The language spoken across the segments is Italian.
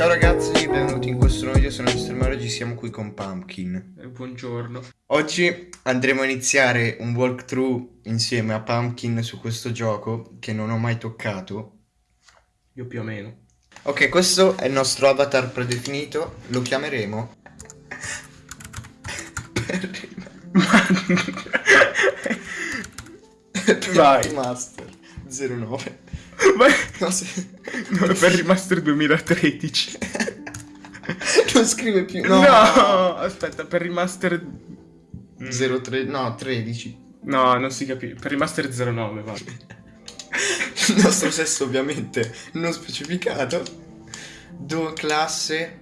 Ciao ragazzi, benvenuti in questo nuovo video, sono Mr. Mario, oggi siamo qui con Pumpkin. Eh, buongiorno. Oggi andremo a iniziare un walkthrough insieme a Pumpkin su questo gioco che non ho mai toccato. Io più o meno. Ok, questo è il nostro avatar predefinito, lo chiameremo... Vai. Master 09. Vai. No, se- No, per Remaster 2013. non scrive più. No. No. aspetta, per Remaster... 03, no, 13. No, non si capisce. Per Remaster 09, va. Il nostro sesso ovviamente non specificato. Do classe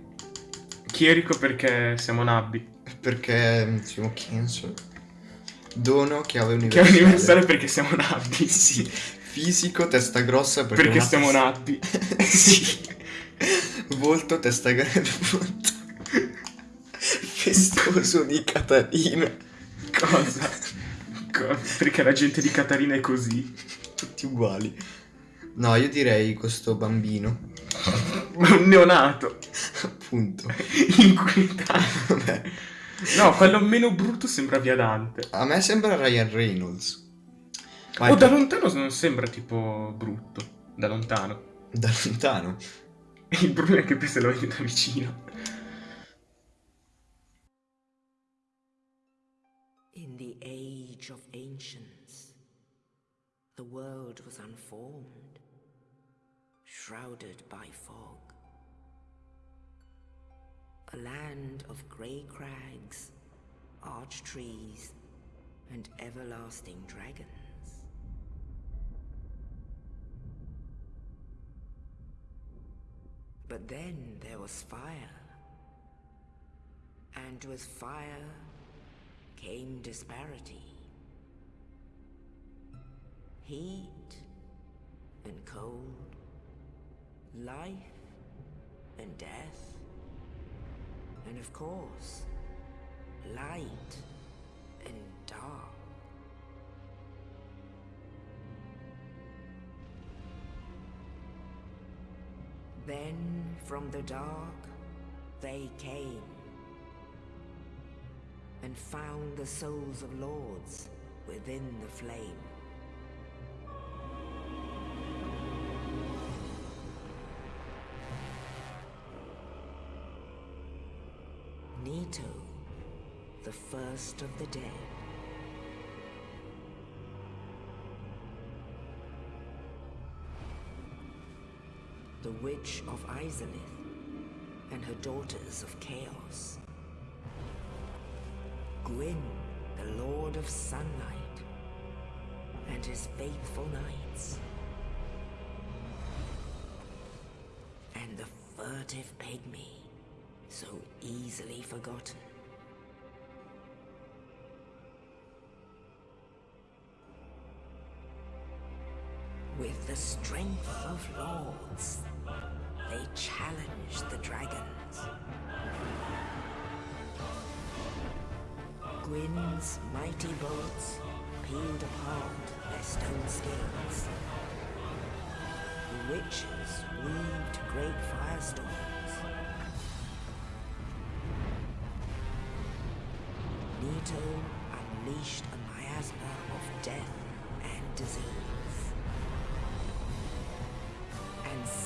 Chierico perché siamo nabbi. perché siamo cancer. Dono chiave Che è universale. universale perché siamo nabbi. Sì. Fisico testa grossa perché, Perché testa- nabbi. sì. Volto testa grande. volto. Festoso di Catarina. Cosa? Co- Perché la gente di Catarina è così. Tutti uguali. No, io direi questo bambino. Un neonato. Appunto. Inquietante. No, quello meno brutto sembra via Dante. A me sembra Ryan Reynolds. Ma O è da lontano non sembra tipo brutto. Da lontano. da lontano. Il problema è che poi se lo vedi da vicino. In the age of ancients, the world was unformed, shrouded by fog. A land of grey crags, arch trees, and everlasting dragons. But then there was fire. And with fire came disparity. Heat and cold, life and death, and of course, light and dark. Then from the dark they came and found the souls of lords within the flame. Nito, the first of the dead. The Witch of Izalith and her daughters of Chaos. Gwyn, the Lord of Sunlight, and his faithful knights. And the furtive pygmy, so easily forgotten. The strength of lords, they challenged the dragons. Gwyn's mighty bolts peeled apart their stone scales. The witches weaved great firestorms. Nito unleashed a miasma of death and disease.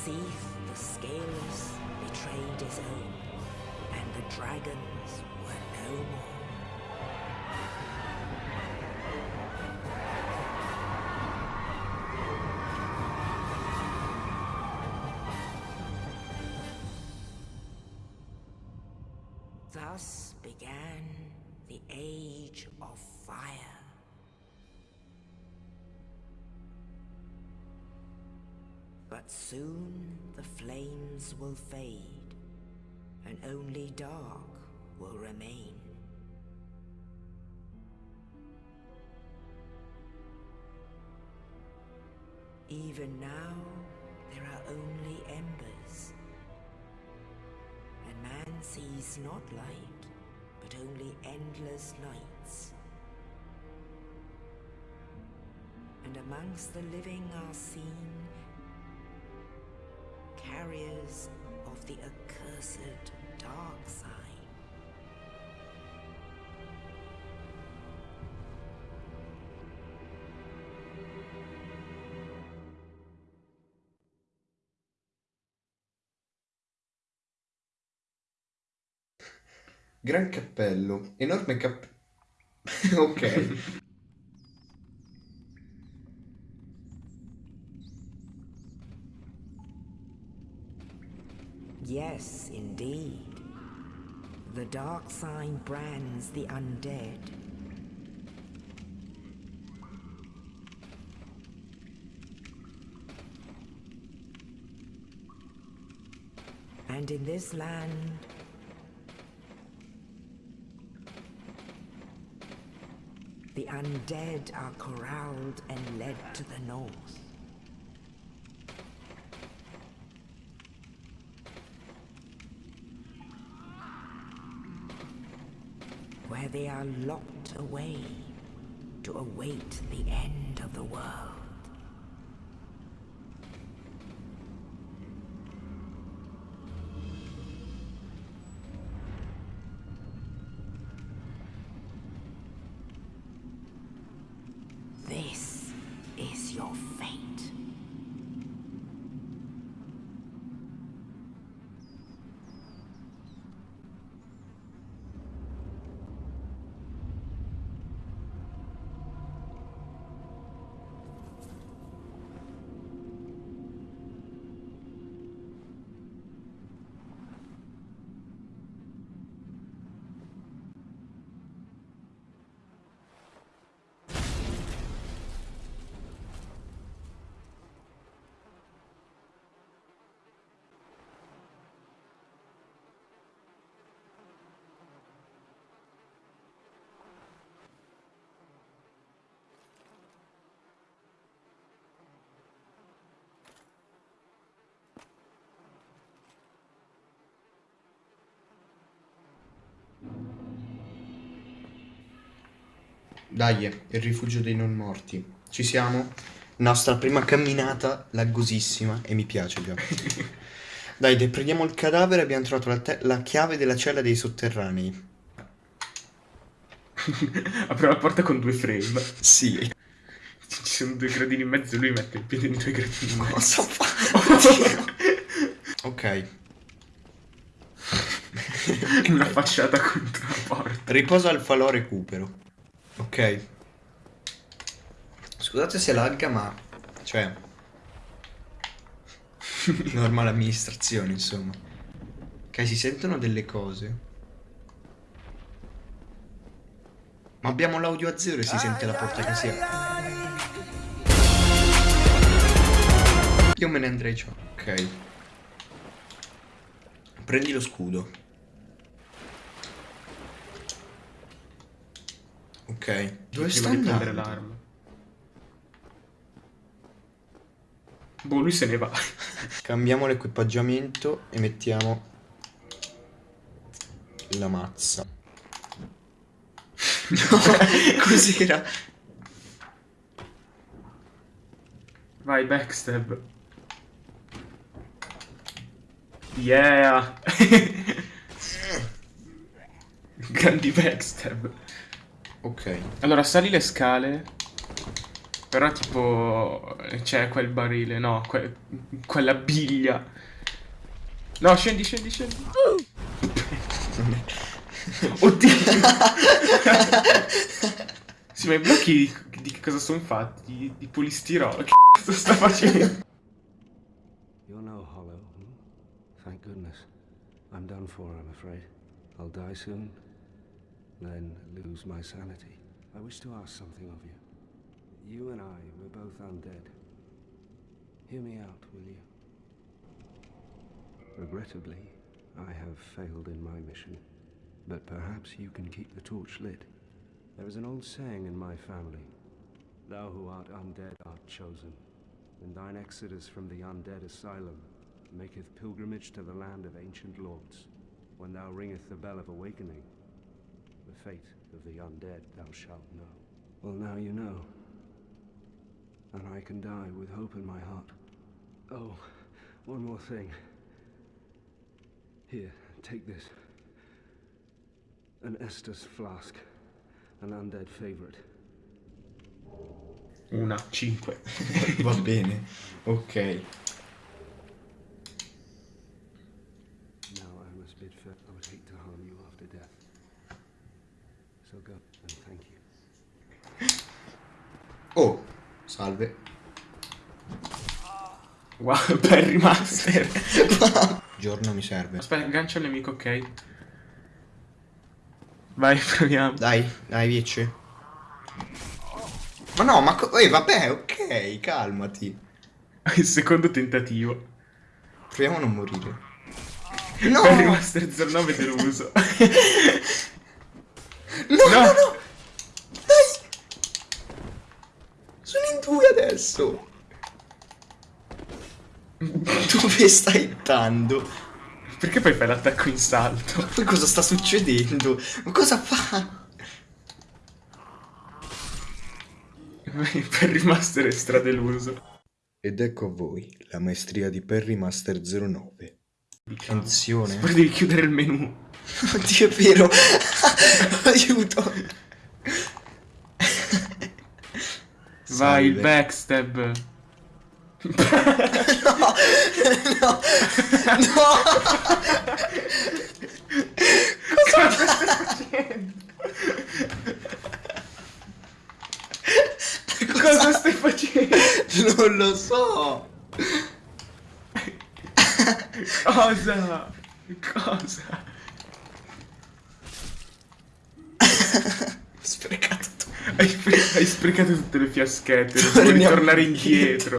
Seath the Scaleless betrayed his own, and the dragons were no more. But soon the flames will fade, and only dark will remain. Even now, there are only embers, and man sees not light, but only endless nights. And amongst the living are seen carriers of the accursed dark side. Gran cappello, enorme cappello. ok. Yes, indeed. The dark sign brands the undead. And in this land, the undead are corralled and led to the north. They are locked away to await the end of the world. Dai, il rifugio dei non morti. Ci siamo? Nostra prima camminata laggosissima e mi piace già. Dai, prendiamo il cadavere, abbiamo trovato la, la chiave della cella dei sotterranei. Apre la porta con due frame. Sì. Ci sono due gradini in mezzo e lui mette il piede in due gradini in mezzo. Cosa fa? ok. Una facciata contro la porta. Riposa al falò recupero. Ok. Scusate se lagga, ma... Cioè... Normale amministrazione, insomma. Ok, si sentono delle cose. Ma abbiamo l'audio a zero e si sente la porta che si apre. Io me ne andrei ciò. Ok. Prendi lo scudo. Ok. Dove Prima sta di prendere andando? l'arma. Boh, lui se ne va. Cambiamo l'equipaggiamento e mettiamo la mazza. No, cos'era? Vai, backstab. Yeah! Grandi backstab. Ok. Allora, sali le scale. Però tipo... C'è quel barile, no, que- quella biglia. No, scendi, scendi, scendi. Oddio! sì, ma i blocchi di, di che cosa sono fatti? Di, di polistirolo? Che cazzo sta facendo? You're no hollow. hmm? Thank goodness. I'm done for, I'm afraid. I'll die soon, then lose my sanity. I wish to ask something of you. You and I, we're both undead. Hear me out, will you? Regrettably, I have failed in my mission, but perhaps you can keep the torch lit. There is an old saying in my family Thou who art undead art chosen, and thine exodus from the undead asylum maketh pilgrimage to the land of ancient lords. When thou ringeth the bell of awakening, the fate of the undead thou shalt know. Well, now you know. And I can die with hope in my heart. Oh, one more thing. Here, take this. An Estus flask. An undead favorite. Una, cinque. Va bene. Ok. So go, and thank you. Oh, salve. Wow, Perry Master. Giorno mi serve. Aspetta, aggancia il nemico, ok. Vai, proviamo. Dai, dai, vici. Ma no, ma... eh, vabbè, ok, calmati. Il secondo tentativo. Proviamo a non morire. No! Perry Master 09 deluso. No, No. no, no! Dai! Sono in due adesso! Dove stai andando? Perché poi fai l'attacco in salto? Poi cosa sta succedendo? Ma cosa fa? Perry Master è stradeluso. Ed ecco a voi la maestria di Perry Master 09. Attenzione. Poi devi chiudere il menu. Oddio, è vero. Aiuto. Vai, il backstab. No, no, no. Cosa stai facendo? Non lo so. Cosa? Cosa? Ho sprecato tutto. Hai, hai sprecato tutte le fiaschette. Non Torniamo vuoi tornare indietro.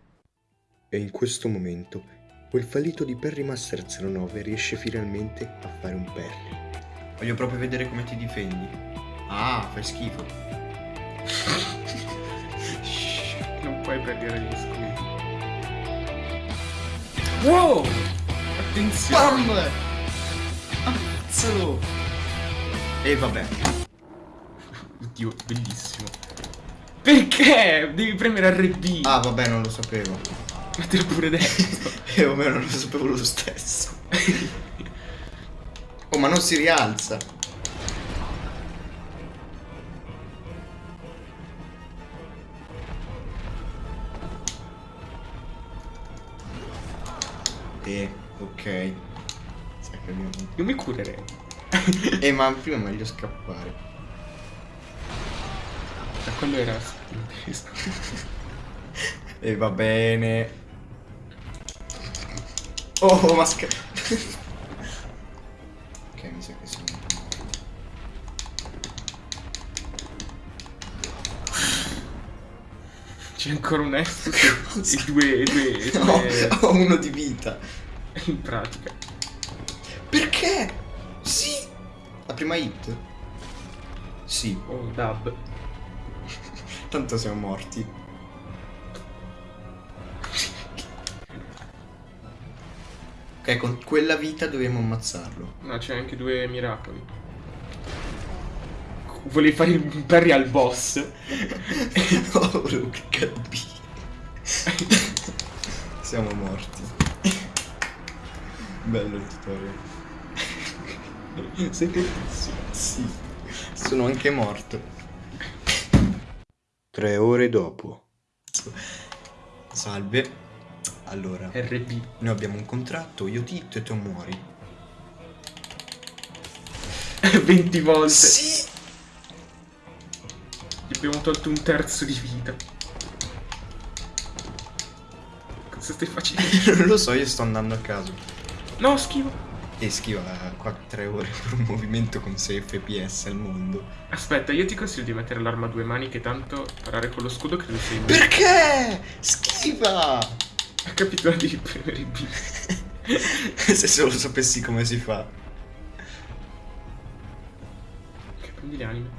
E in questo momento quel fallito di Perry Master 09 riesce finalmente a fare un Perry. Voglio proprio vedere come ti difendi. Ah, fai schifo. Non puoi perdere gli scudi. Wow! Attenzione! Bam! Ammazzalo! E vabbè. Oddio, bellissimo. Perché? Devi premere RB. Ah, vabbè, non lo sapevo. Ma te l'ho pure detto. E vabbè, non lo sapevo lo stesso. oh, ma non si rialza. Eh, ok. Sa che abbiamo... Io mi curerei. Eh, ma prima è meglio scappare. Ma quello era. E va bene. Oh, ma sca... ok, mi sa che sono... C'è ancora un Estus e due, e due, e No, ho uno di vita. in pratica. Perché? Sì. La prima hit? Sì. Oh, dub. Tanto siamo morti. Ok, con quella vita dobbiamo ammazzarlo. No, c'è anche due miracoli. Volevi fare il parry al boss? oh, volevo cliccare B. siamo morti. Bello il tutorial. Sei fortissimo. Sì. Sono anche morto. Tre ore dopo. Salve. Allora, RB. noi abbiamo un contratto, io ti hitto e tu muori. 20 volte. Sì! Gli abbiamo tolto un terzo di vita. Cosa stai facendo? non lo so, io sto andando a caso. No, schifo. E schiva qua 3 ore per un movimento con 6 fps al mondo. Aspetta, io ti consiglio di mettere l'arma a due mani che tanto parare con lo scudo credo sia in Perché? Schiva! Ha capito di premere B. Se solo sapessi come si fa. Che prendi le anime.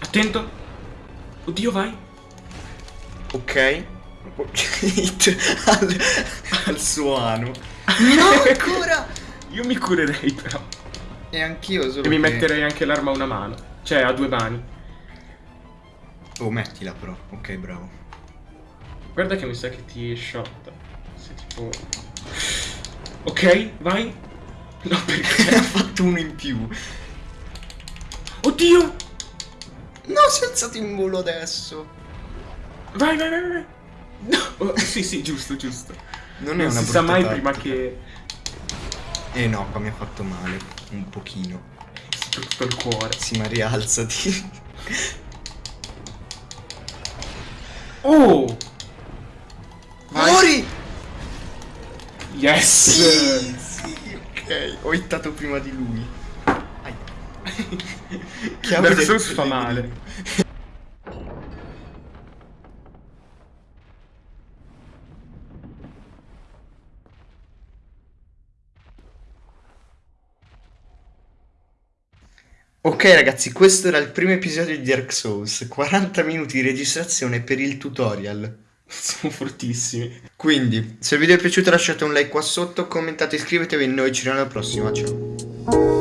Attento. Oddio, vai. Ok? Hit al, al suo ano. No, ancora! Io mi curerei però. E anch'io solo E mi metterei anche l'arma a una mano. Cioè, a due mani. Oh, mettila però. Ok, bravo. Guarda che mi sa che ti shot. Se tipo... Ok, vai. No, perché... ha fatto uno in più. Oddio! No, si è alzato in volo adesso. Vai, vai, vai, vai. No, oh, sì, sì, giusto, giusto. Non è Non una si sa mai tattica. prima che... Eh no, qua mi ha fatto male. Un pochino. Soprattutto il cuore. Sì, ma rialzati. Oh! Vai. Muori! Yes! Sì, sì, ok. Ho hittato prima di lui. Ai. Chiave Dark Souls fa male. Ok ragazzi, questo era il primo episodio di Dark Souls, 40 minuti di registrazione per il tutorial. Siamo fortissimi. Quindi, se il video è piaciuto lasciate un like qua sotto, commentate, iscrivetevi e noi ci vediamo alla prossima, ciao.